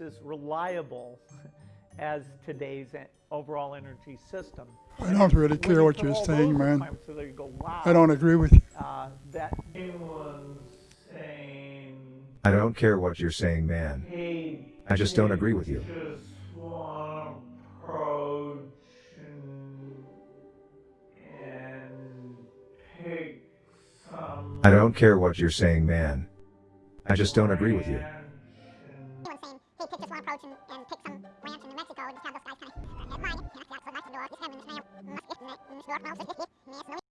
as reliable as today's overall energy system. I don't really care what you're saying, man. requirements together, you go, wow, I don't agree with you. uh, that anyone's saying, I don't care what you're saying, man. hey, I just don't agree with you. Just want to approach and, and pick some. I don't care what you're saying, man. I just don't agree with you. Pick this one approach and, and pick some ranch in New Mexico and just have those guys kind of headline it.